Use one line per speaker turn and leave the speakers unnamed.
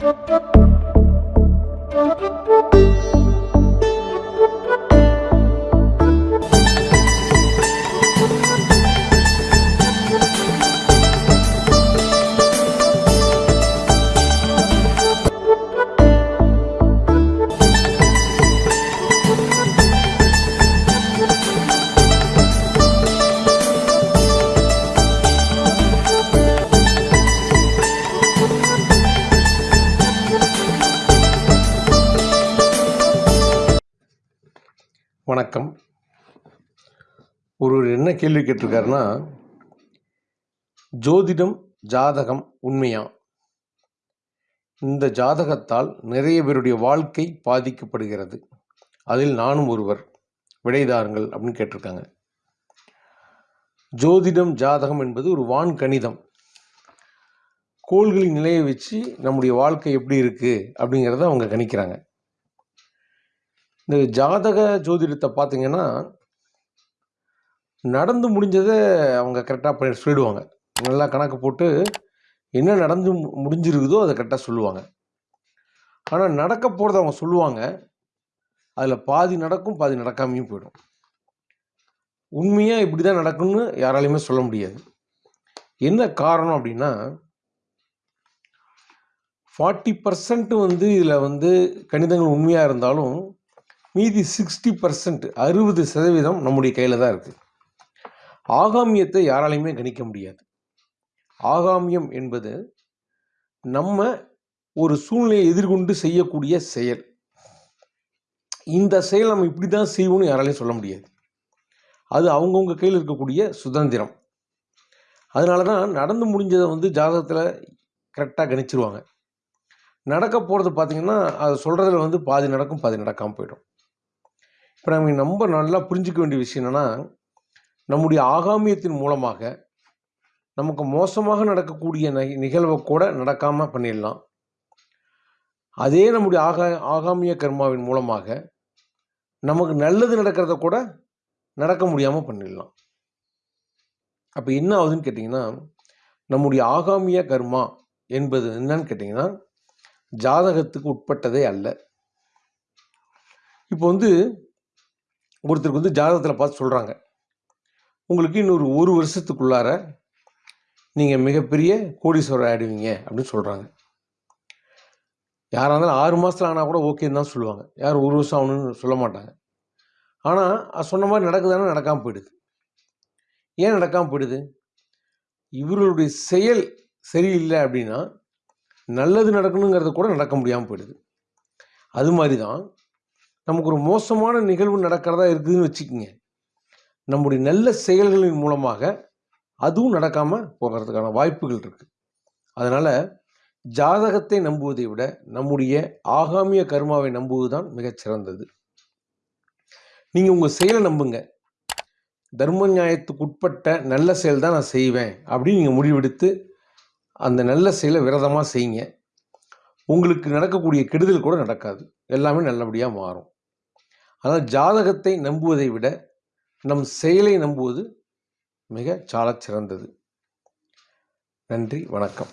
Thank you. வணக்கம். ஒருவர் என்ன கேள்வி கேட்டிருக்காருன்னா ஜோதிடம் ஜாதகம் உண்மையா? இந்த ஜாதகத்தால் நிறைய பேருடைய வாழ்க்கை பாதிக்கப்படுகிறது. அதில் நானும் ஒருவர். விடைதாருங்கள் அப்படின்னு கேட்டிருக்காங்க. ஜோதிடம் ஜாதகம் என்பது ஒரு வான் கணிதம் கோள்களின் நிலையை வச்சு நம்முடைய வாழ்க்கை எப்படி இருக்குது அப்படிங்கிறத அவங்க கணிக்கிறாங்க. இந்த ஜாதக ஜோதிடத்தை பார்த்தீங்கன்னா நடந்து முடிஞ்சதை அவங்க கரெக்டாக பண்ணி சொல்லிடுவாங்க. நல்லா கணக்கு போட்டு என்ன நடந்து முடிஞ்சிருக்குதோ அதை கரெக்டாக சொல்லுவாங்க. ஆனால் நடக்க போகிறத அவங்க சொல்லுவாங்க. அதில் பாதி நடக்கும் பாதி நடக்காமையும் போயிடும். உண்மையாக இப்படி தான் நடக்கும்னு யாராலையுமே சொல்ல முடியாது. என்ன காரணம் அப்படின்னா ஃபார்ட்டி பர்சன்ட் வந்து இதில் வந்து கணிதங்கள் உண்மையாக இருந்தாலும் மீதி சிக்ஸ்டி பர்சன்ட் அறுபது சதவீதம் நம்முடைய கையில் தான் இருக்குது ஆகாமியத்தை யாராலையுமே கணிக்க முடியாது. ஆகாமியம் என்பது நம்ம ஒரு சூழ்நிலையை எதிர்கொண்டு செய்யக்கூடிய செயல். இந்த செயல் நம்ம இப்படி தான் செய்வோம்னு யாராலையும் சொல்ல முடியாது. அது அவங்கவுங்க கையில் இருக்கக்கூடிய சுதந்திரம். அதனால தான் நடந்து முடிஞ்சதை வந்து ஜாதகத்தில் கரெக்டாக கணிச்சிருவாங்க. நடக்க போகிறது பார்த்தீங்கன்னா அது சொல்கிறதுல வந்து பாதி நடக்கும் பாதி நடக்காமல் போயிடும். இப்போ நம்ம ரொம்ப நல்லா புரிஞ்சிக்க வேண்டிய விஷயம் என்னென்னா நம்முடைய ஆகாமியத்தின் மூலமாக நமக்கு மோசமாக நடக்கக்கூடிய நிகழ்வை கூட நடக்காமல் பண்ணிடலாம். அதே நம்முடைய ஆகா ஆகாமிய கர்மாவின் மூலமாக நமக்கு நல்லது நடக்கிறத கூட நடக்க முடியாமல் பண்ணிடலாம். அப்போ என்ன ஆகுதுன்னு கேட்டிங்கன்னா நம்முடைய ஆகாமிய கர்மா என்பது என்னன்னு கேட்டிங்கன்னா ஜாதகத்துக்கு உட்பட்டதே அல்ல. இப்போ வந்து ஒருத்தருக்கு வந்து ஜாதகத்தில் பார்த்து சொல்கிறாங்க உங்களுக்கு இன்னொரு ஒரு வருஷத்துக்குள்ளார நீங்கள் மிகப்பெரிய கோடீஸ்வரர் ஆயிடுவீங்க அப்படின்னு சொல்கிறாங்க யாராக இருந்தாலும் ஆறு மாதத்தில் ஆனால் கூட ஓகேன்னு தான் சொல்லுவாங்க. யாரும் ஒரு வருஷம் ஆகணும்னு சொல்ல மாட்டாங்க. ஆனால் அது சொன்ன மாதிரி நடக்குதானே? நடக்காமல் போயிடுது. ஏன் நடக்காமல் போயிடுது? இவர்களுடைய செயல் சரியில்லை அப்படின்னா நல்லது நடக்கணுங்கிறது கூட நடக்க முடியாமல் போயிடுது. அது மாதிரி தான் நமக்கு ஒரு மோசமான நிகழ்வு நடக்கிறதா இருக்குதுன்னு வச்சுக்கோங்க. நம்முடைய நல்ல செயல்களின் மூலமாக அதுவும் நடக்காமல் போகிறதுக்கான வாய்ப்புகள் இருக்குது அதனால் ஜாதகத்தை நம்புவதை விட நம்முடைய ஆகாமிய கர்மாவை நம்புவது தான் மிகச்சிறந்தது நீங்கள் உங்கள் செயலை நம்புங்க. தர்ம நியாயத்துக்கு உட்பட்ட நல்ல செயல் தான் நான் செய்வேன் அப்படின்னு நீங்கள் முடிவெடுத்து அந்த நல்ல செயலை விரதமாக செய்யுங்க. உங்களுக்கு நடக்கக்கூடிய கெடுதல் கூட நடக்காது. எல்லாமே நல்லபடியாக மாறும். ஆனால் ஜாதகத்தை நம்புவதை விட நம் செயலை நம்புவது மிக சாலச் சிறந்தது நன்றி வணக்கம்.